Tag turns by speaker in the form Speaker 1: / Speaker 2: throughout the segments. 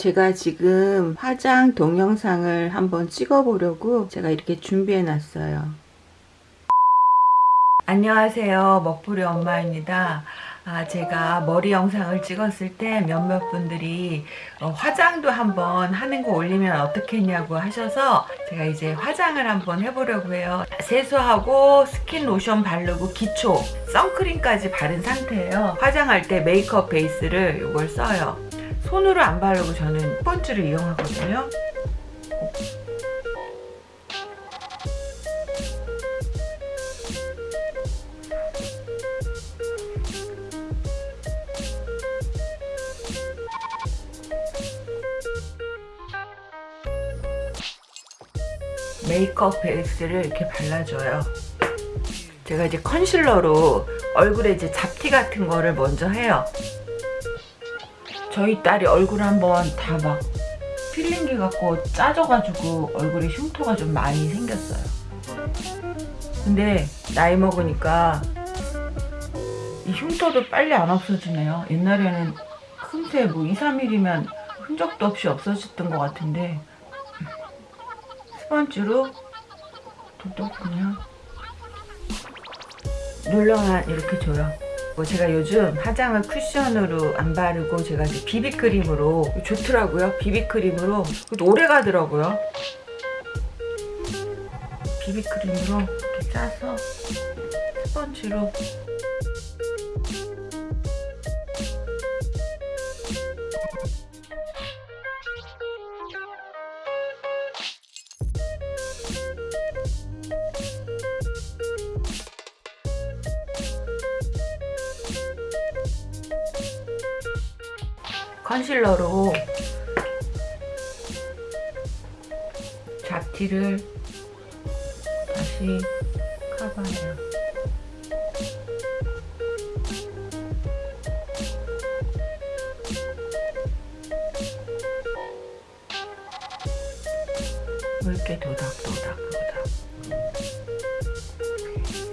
Speaker 1: 제가 지금 화장 동영상을 한번 찍어 보려고 제가 이렇게 준비해 놨어요. 안녕하세요. 먹부리 엄마입니다. 아, 제가 머리 영상을 찍었을 때 몇몇 분들이 어, 화장도 한번 하는 거 올리면 어떻겠냐고 하셔서 제가 이제 화장을 한번 해보려고 해요. 세수하고 스킨 로션 바르고 기초 선크림까지 바른 상태예요. 화장할 때 메이크업 베이스를 이걸 써요 손으로 안 바르고 저는 스펀지를 이용하거든요 메이크업 베이스를 이렇게 발라줘요. 제가 이제 컨실러로 얼굴에 이제 잡티 같은 거를 먼저 해요. 저희 딸이 얼굴 한번 다 막 필링기 갖고 짜져가지고 얼굴에 흉터가 좀 많이 생겼어요. 근데 나이 먹으니까 이 흉터도 빨리 안 없어지네요. 옛날에는 금세 뭐 2, 3일이면 흔적도 없이 없어졌던 것 같은데 스펀지로 톡톡 그냥 눌러만 이렇게 줘요. 뭐 제가 요즘 화장을 쿠션으로 안 바르고 제가 비비크림으로 좋더라고요. 비비크림으로 오래 가더라고요. 비비크림으로 이렇게 짜서 스펀지로 컨실러로 잡티를 다시 커버해요. 묽게 도닥도닥 도닥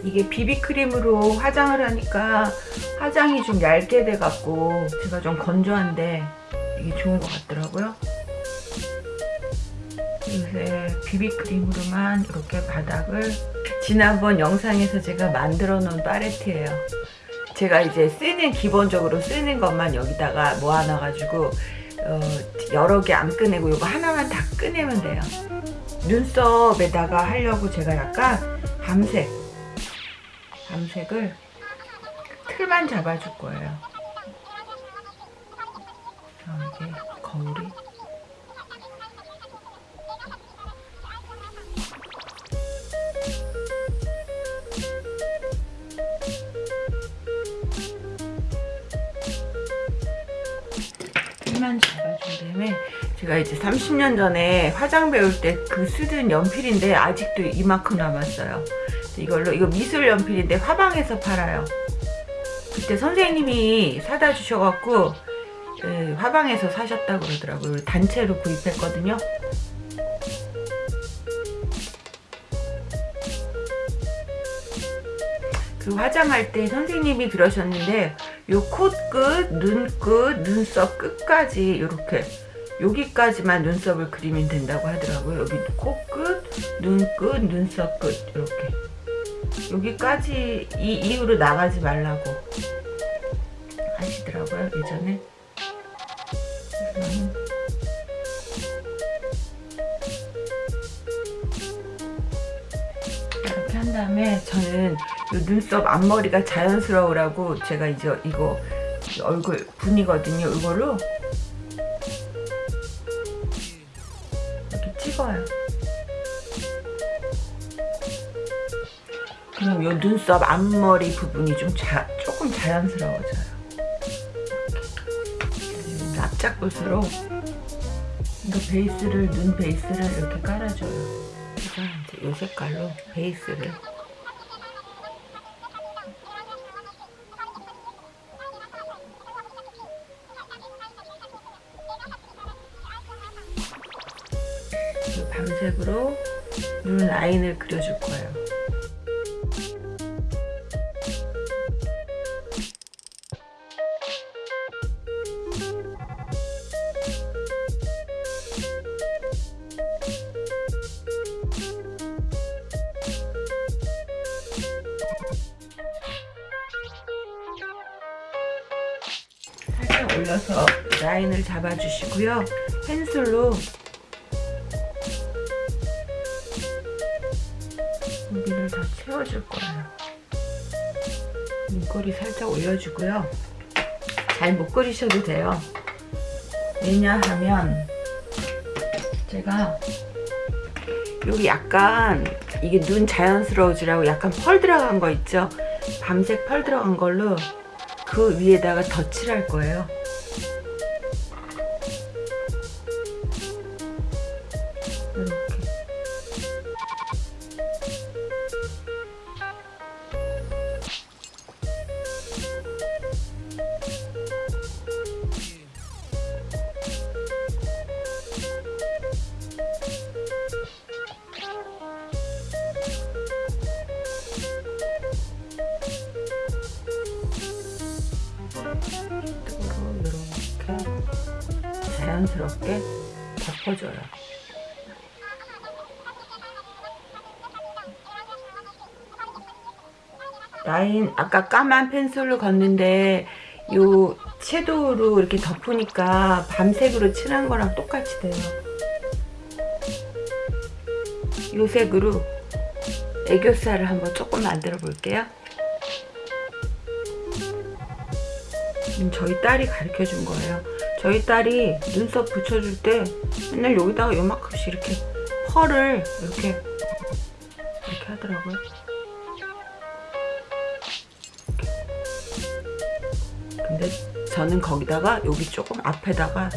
Speaker 1: 이게 비비크림으로 화장을 하니까 화장이 좀 얇게 돼갖고 제가 좀 건조한데 이게 좋은 것 같더라고요. 요새 비비크림으로만 이렇게 바닥을 지난번 영상에서 제가 만들어 놓은 팔레트예요. 제가 이제 쓰는 기본적으로 쓰는 것만 여기다가 모아놔 가지고 어, 여러 개 안 꺼내고 이거 하나만 다 꺼내면 돼요. 눈썹에다가 하려고 제가 약간 밤색 밤색을 틀만 잡아줄 거예요. 이게 거울이 틀만 잡아준 다음에 제가 이제 30년 전에 화장 배울 때 그 쓰던 연필인데 아직도 이만큼 남았어요. 이걸로 이거 미술 연필인데 화방에서 팔아요. 그때 선생님이 사다 주셔갖고 예, 화방에서 사셨다고 그러더라고요. 단체로 구입했거든요. 그 화장할 때 선생님이 그러셨는데 요 코끝, 눈끝, 눈썹 끝까지 이렇게 여기까지만 눈썹을 그리면 된다고 하더라고요. 여기 코끝, 눈끝, 눈썹 끝 이렇게 여기까지 이 이후로 나가지 말라고 하시더라고요 예전에. 이렇게 한 다음에 저는 눈썹 앞머리가 자연스러우라고 제가 이제 이거 얼굴 분이거든요 이걸로 그럼 요 눈썹 앞머리 부분이 좀 자, 조금 자연스러워져요. 납작붓으로 이거 베이스를 눈 베이스를 이렇게 깔아줘요. 이제 요 색깔로 베이스를. 밤색으로 눈 라인을 그려줄 거예요. 올려서 라인을 잡아주시고요. 펜슬로 여기를 다 채워줄 거예요. 눈꼬리 살짝 올려주고요. 잘 못 그리셔도 돼요. 왜냐하면 제가 여기 약간 이게 눈 자연스러워지라고 약간 펄 들어간 거 있죠? 밤색 펄 들어간 걸로 그 위에다가 덧칠할 거예요. 자연스럽게 덮어줘요. 라인 아까 까만 펜슬로 걷는데 요 섀도우로 이렇게 덮으니까 밤색으로 칠한 거랑 똑같이 돼요. 요 색으로 애교살을 한번 조금 만들어 볼게요. 음, 저희 딸이 가르쳐 준 거예요. 저희 딸이 눈썹 붙여줄 때 맨날 여기다가 요만큼씩 이렇게 펄을 이렇게 이렇게 하더라고요. 근데 저는 거기다가 여기 조금 앞에다가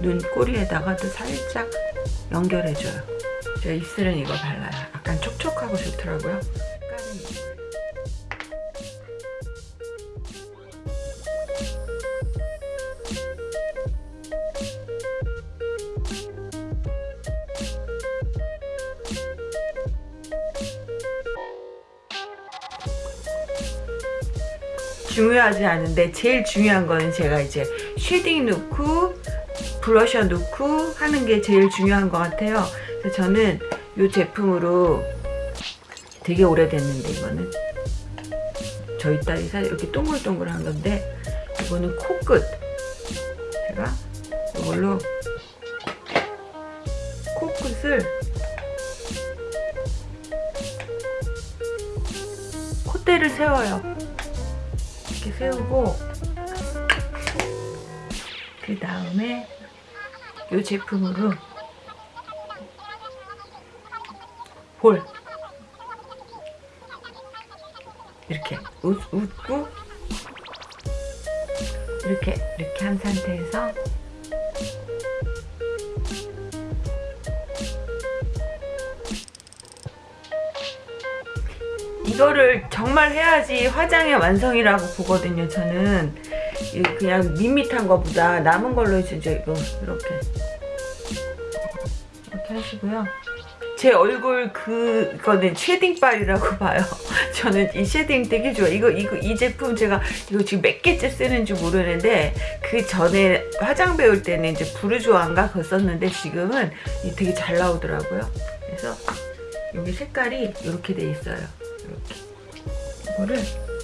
Speaker 1: 눈 꼬리에다가도 살짝 연결해줘요. 제 입술은 이거 발라요. 약간 촉촉하고 좋더라고요. 중요하지 않은데 제일 중요한 거는 제가 이제 shading 넣고 블러셔 넣고 하는 게 제일 중요한 것 같아요. 그래서 저는 이 제품으로 되게 오래됐는데 이거는 저희 딸이 사 이렇게 동글동글한 건데 이거는 코끝 제가 이걸로 코끝을 콧대를 세워요. 세우고 그 다음에 이 제품으로 볼. 이렇게 웃, 웃고 이렇게 이렇게 한 상태에서 이거를 정말 해야지 화장의 완성이라고 보거든요. 저는 이 그냥 밋밋한 거보다 남은 걸로 이제 이거 이렇게 이렇게 하시고요. 제 얼굴 그 거는 shading빨이라고 봐요. 저는 이 shading 되게 좋아. 이거 이거 이 제품 제가 이거 지금 몇 개째 쓰는지 모르는데 그 전에 화장 배울 때는 이제 부르주아인가 그거 썼는데 지금은 되게 잘 나오더라고요. 그래서 여기 색깔이 이렇게 돼 있어요. 이렇게 이거를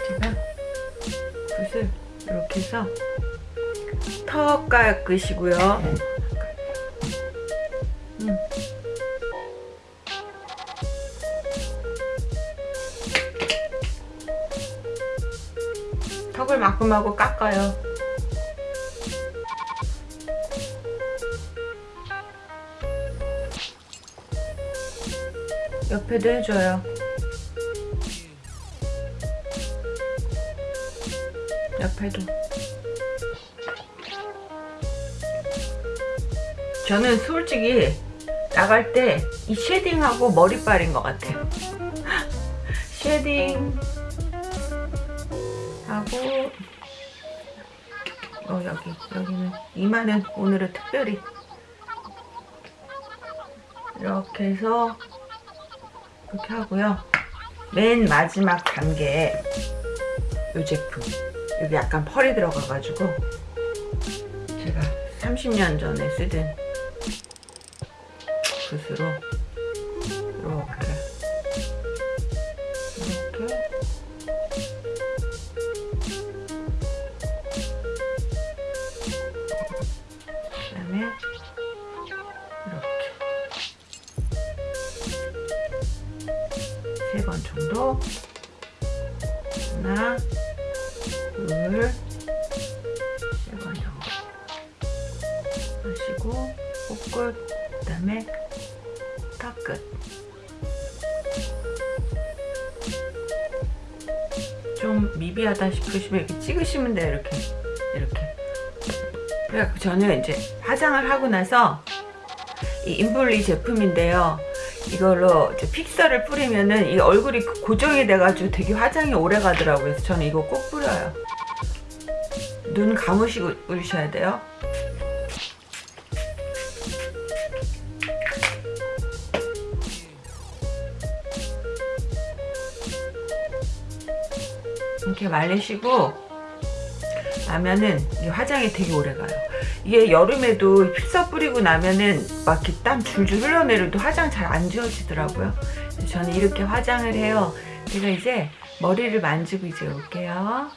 Speaker 1: 제가 붓을 이렇게 해서 턱 깎으시고요. 음. 턱을 마구마구 깎아요. 옆에도 해줘요. 옆에도. 저는 솔직히 나갈 때 이 shading하고 머리빨인 것 같아요. shading 하고 어 여기 여기는 이마는 오늘은 특별히 이렇게 해서 이렇게 하고요. 맨 마지막 단계 이 제품 여기 약간 펄이 들어가가지고 제가 30년 전에 쓰던 붓으로 이렇게 이렇게 이렇게 세 번 정도 좀 미비하다 싶으시면 이렇게 찍으시면 돼요. 이렇게. 이렇게. 그래갖고 저는 이제 화장을 하고 나서 이 인블리 제품인데요. 이걸로 이제 픽서를 뿌리면은 이 얼굴이 고정이 돼가지고 되게 화장이 오래 가더라고요. 그래서 저는 이거 꼭 뿌려요. 눈 감으시고 뿌리셔야 돼요 이렇게 말리시고 나면은 이 화장이 되게 오래 가요. 이게 여름에도 픽서 뿌리고 나면은 막 이렇게 땀 줄줄 흘러내려도 화장 잘 안 지워지더라고요. 저는 이렇게 화장을 해요. 제가 이제 머리를 만지고 이제 올게요.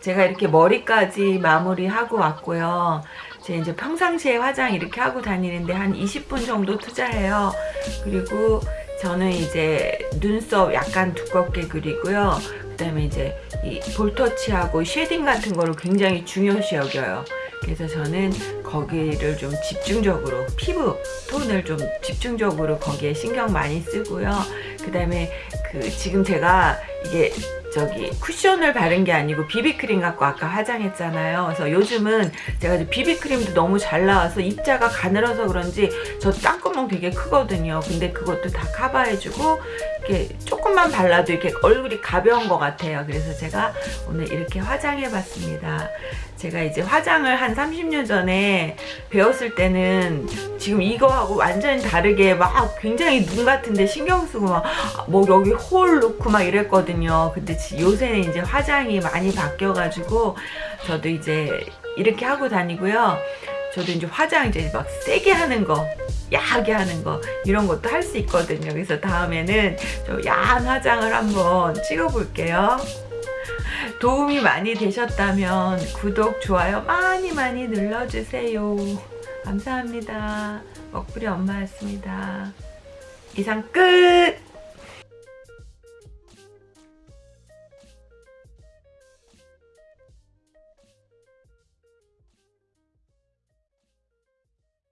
Speaker 1: 제가 이렇게 머리까지 마무리하고 왔고요. 제 이제 평상시에 화장 이렇게 하고 다니는데 한 20분 정도 투자해요. 그리고 저는 이제 눈썹 약간 두껍게 그리고요. 그 다음에 이제 이 볼터치하고 shading 같은 거를 굉장히 중요시 여겨요. 그래서 저는 거기를 좀 집중적으로 피부 톤을 좀 집중적으로 거기에 신경 많이 쓰고요. 그 다음에 그 지금 제가 이게 저기 쿠션을 바른 게 아니고 비비크림 갖고 아까 화장했잖아요. 그래서 요즘은 제가 비비크림도 너무 잘 나와서 입자가 가늘어서 그런지 저 땅구멍 되게 크거든요. 근데 그것도 다 커버해주고 이렇게 조금만 발라도 이렇게 얼굴이 가벼운 것 같아요. 그래서 제가 오늘 이렇게 화장해봤습니다. 제가 이제 화장을 한 30년 전에 배웠을 때는 지금 이거하고 완전히 다르게 막 굉장히 눈 같은데 신경 쓰고 막 뭐 여기 홀 놓고 막 이랬거든요. 근데 요새는 이제 화장이 많이 바뀌어가지고 저도 이제 이렇게 하고 다니고요. 저도 이제 화장 이제 막 세게 하는 거 야하게 하는 거 이런 것도 할 수 있거든요. 그래서 다음에는 좀 야한 화장을 한번 찍어 볼게요. 도움이 많이 되셨다면 구독, 좋아요 많이 많이 눌러주세요. 감사합니다. 먹부리 엄마였습니다. 이상 끝!